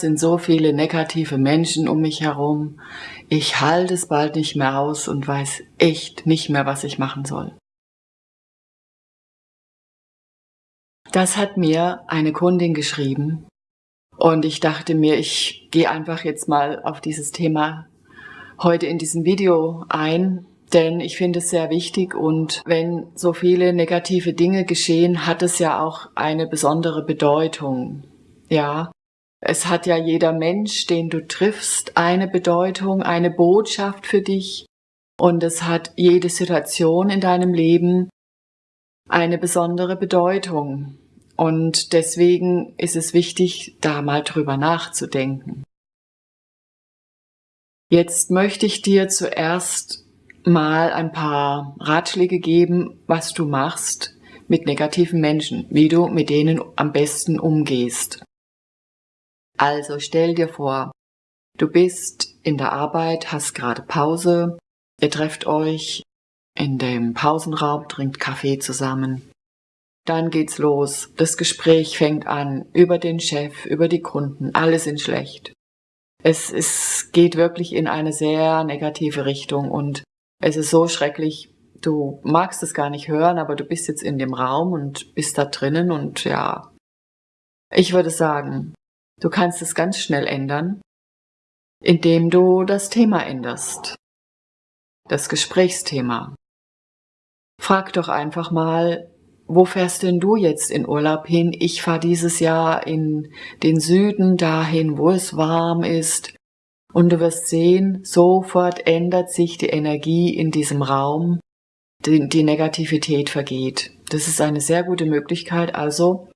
sind so viele negative Menschen um mich herum. Ich halte es bald nicht mehr aus und weiß echt nicht mehr, was ich machen soll. Das hat mir eine Kundin geschrieben und ich dachte mir, ich gehe einfach jetzt mal auf dieses Thema heute in diesem Video ein, denn ich finde es sehr wichtig und wenn so viele negative Dinge geschehen, hat es ja auch eine besondere Bedeutung. Ja, es hat ja jeder Mensch, den du triffst, eine Bedeutung, eine Botschaft für dich und es hat jede Situation in deinem Leben eine besondere Bedeutung. Und deswegen ist es wichtig, da mal drüber nachzudenken. Jetzt möchte ich dir zuerst mal ein paar Ratschläge geben, was du machst mit negativen Menschen, wie du mit denen am besten umgehst. Also stell dir vor, du bist in der Arbeit, hast gerade Pause, ihr trefft euch in dem Pausenraum, trinkt Kaffee zusammen. Dann geht's los. Das Gespräch fängt an über den Chef, über die Kunden. Alle sind schlecht. Es, es geht wirklich in eine sehr negative Richtung und es ist so schrecklich. Du magst es gar nicht hören, aber du bist jetzt in dem Raum und bist da drinnen und ja. Ich würde sagen, du kannst es ganz schnell ändern, indem du das Thema änderst. Das Gesprächsthema. Frag doch einfach mal, wo fährst denn du jetzt in Urlaub hin? Ich fahre dieses Jahr in den Süden dahin, wo es warm ist. Und du wirst sehen, sofort ändert sich die Energie in diesem Raum, die, die Negativität vergeht. Das ist eine sehr gute Möglichkeit, also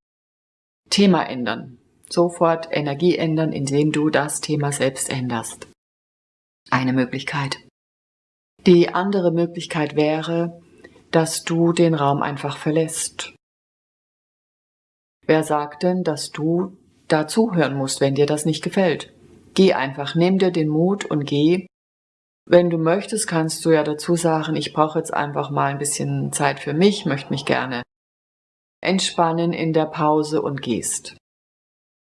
Thema ändern. Sofort Energie ändern, indem du das Thema selbst änderst. Eine Möglichkeit. Die andere Möglichkeit wäre, dass du den Raum einfach verlässt. Wer sagt denn, dass du da zuhören musst, wenn dir das nicht gefällt? Geh einfach, nimm dir den Mut und geh. Wenn du möchtest, kannst du ja dazu sagen, ich brauche jetzt einfach mal ein bisschen Zeit für mich, möchte mich gerne entspannen in der Pause und gehst.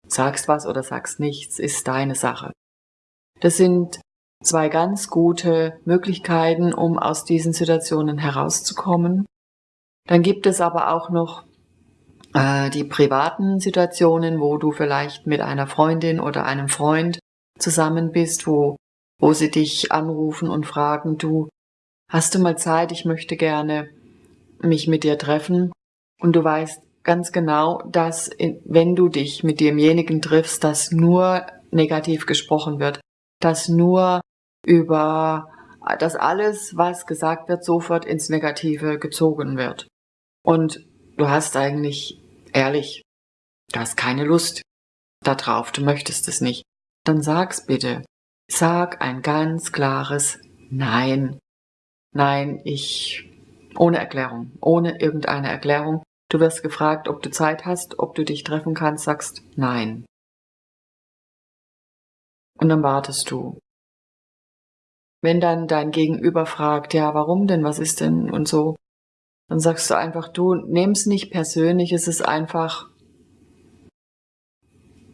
Sagst was oder sagst nichts, ist deine Sache. Das sind zwei ganz gute Möglichkeiten, um aus diesen Situationen herauszukommen. Dann gibt es aber auch noch äh, die privaten Situationen, wo du vielleicht mit einer Freundin oder einem Freund zusammen bist, wo, wo sie dich anrufen und fragen, du, hast du mal Zeit, ich möchte gerne mich mit dir treffen und du weißt ganz genau, dass wenn du dich mit demjenigen triffst, dass nur negativ gesprochen wird, dass nur über dass alles, was gesagt wird, sofort ins Negative gezogen wird. Und du hast eigentlich, ehrlich, du hast keine Lust darauf, du möchtest es nicht. Dann sag's bitte. Sag ein ganz klares Nein. Nein, ich, ohne Erklärung, ohne irgendeine Erklärung. Du wirst gefragt, ob du Zeit hast, ob du dich treffen kannst, sagst Nein. Und dann wartest du. Wenn dann dein Gegenüber fragt, ja, warum denn, was ist denn und so, dann sagst du einfach, du nimm's nicht persönlich, es ist einfach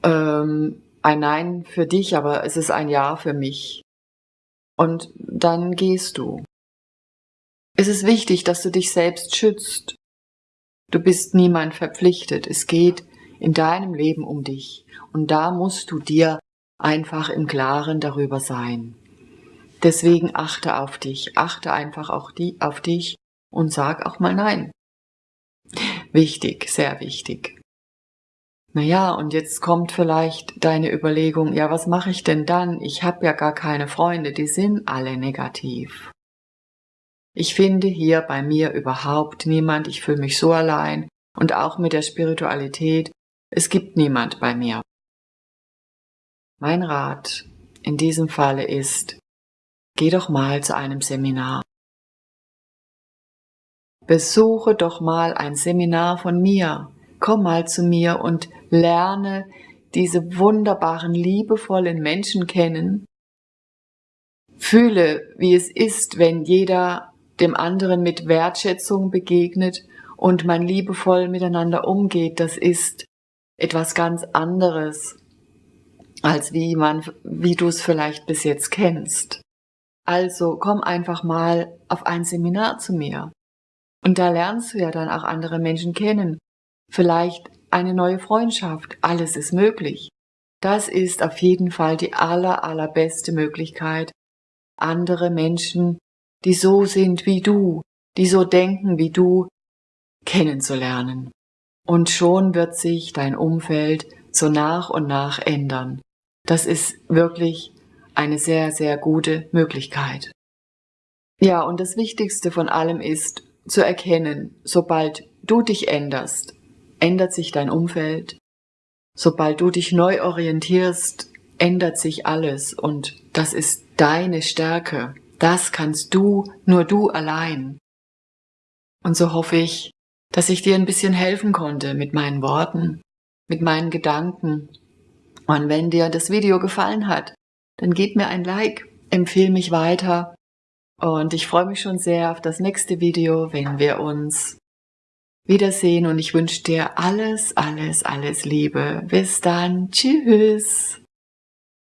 ähm, ein Nein für dich, aber es ist ein Ja für mich. Und dann gehst du. Es ist wichtig, dass du dich selbst schützt. Du bist niemand verpflichtet. Es geht in deinem Leben um dich. Und da musst du dir einfach im Klaren darüber sein. Deswegen achte auf dich, achte einfach auch die, auf dich und sag auch mal Nein. Wichtig, sehr wichtig. Naja, und jetzt kommt vielleicht deine Überlegung, ja, was mache ich denn dann? Ich habe ja gar keine Freunde, die sind alle negativ. Ich finde hier bei mir überhaupt niemand, ich fühle mich so allein und auch mit der Spiritualität, es gibt niemand bei mir. Mein Rat in diesem Falle ist, Geh doch mal zu einem Seminar. Besuche doch mal ein Seminar von mir. Komm mal zu mir und lerne diese wunderbaren, liebevollen Menschen kennen. Fühle, wie es ist, wenn jeder dem anderen mit Wertschätzung begegnet und man liebevoll miteinander umgeht. Das ist etwas ganz anderes als wie man, wie du es vielleicht bis jetzt kennst. Also komm einfach mal auf ein Seminar zu mir. Und da lernst du ja dann auch andere Menschen kennen. Vielleicht eine neue Freundschaft. Alles ist möglich. Das ist auf jeden Fall die aller, allerbeste Möglichkeit, andere Menschen, die so sind wie du, die so denken wie du, kennenzulernen. Und schon wird sich dein Umfeld so nach und nach ändern. Das ist wirklich eine sehr, sehr gute Möglichkeit. Ja, und das Wichtigste von allem ist zu erkennen, sobald du dich änderst, ändert sich dein Umfeld. Sobald du dich neu orientierst, ändert sich alles und das ist deine Stärke. Das kannst du, nur du allein. Und so hoffe ich, dass ich dir ein bisschen helfen konnte mit meinen Worten, mit meinen Gedanken. Und wenn dir das Video gefallen hat, dann gib mir ein Like, empfehle mich weiter und ich freue mich schon sehr auf das nächste Video, wenn wir uns wiedersehen und ich wünsche dir alles, alles, alles Liebe. Bis dann. Tschüss.